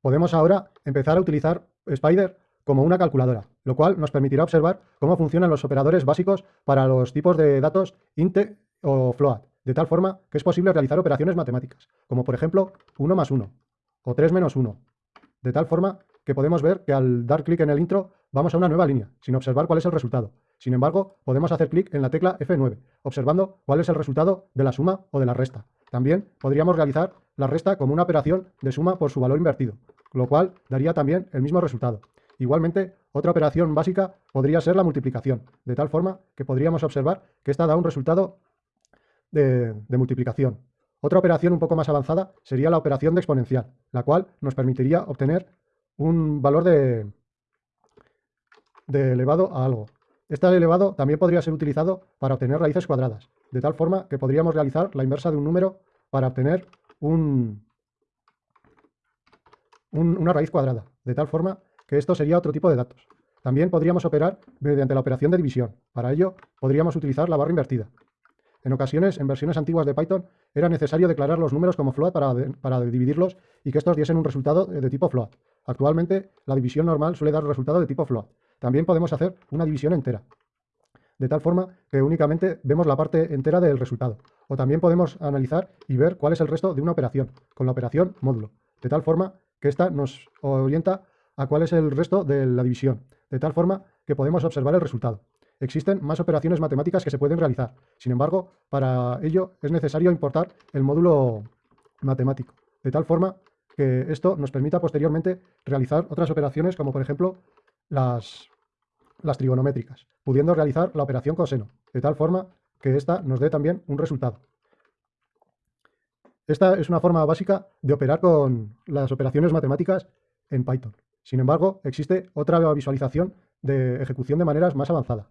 Podemos ahora empezar a utilizar Spider como una calculadora, lo cual nos permitirá observar cómo funcionan los operadores básicos para los tipos de datos int o float, de tal forma que es posible realizar operaciones matemáticas, como por ejemplo 1 más 1 o 3 menos 1, de tal forma que podemos ver que al dar clic en el intro vamos a una nueva línea, sin observar cuál es el resultado. Sin embargo, podemos hacer clic en la tecla F9, observando cuál es el resultado de la suma o de la resta. También podríamos realizar la resta como una operación de suma por su valor invertido, lo cual daría también el mismo resultado. Igualmente, otra operación básica podría ser la multiplicación, de tal forma que podríamos observar que esta da un resultado de, multiplicación. Otra operación un poco más avanzada sería la operación de exponencial, la cual nos permitiría obtener un valor de, de elevado a algo. Este elevado también podría ser utilizado para obtener raíces cuadradas, de tal forma que podríamos realizar la inversa de un número para obtener un, una raíz cuadrada, de tal forma que esto sería otro tipo de datos. También podríamos operar mediante la operación de división. Para ello, podríamos utilizar la barra invertida. En ocasiones, en versiones antiguas de Python, era necesario declarar los números como float para, para dividirlos y que estos diesen un resultado de tipo float. Actualmente, la división normal suele dar resultado de tipo float. También podemos hacer una división entera, de tal forma que únicamente vemos la parte entera del resultado. O también podemos analizar y ver cuál es el resto de una operación, con la operación módulo, de tal forma que ésta nos orienta a cuál es el resto de la división, de tal forma que podemos observar el resultado. Existen más operaciones matemáticas que se pueden realizar. Sin embargo, para ello es necesario importar el módulo matemático, de tal forma que esto nos permita posteriormente realizar otras operaciones como por ejemplo las, las trigonométricas, pudiendo realizar la operación coseno, de tal forma que ésta nos dé también un resultado. Esta es una forma básica de operar con las operaciones matemáticas en Python. Sin embargo, existe otra visualización de ejecución de maneras más avanzada.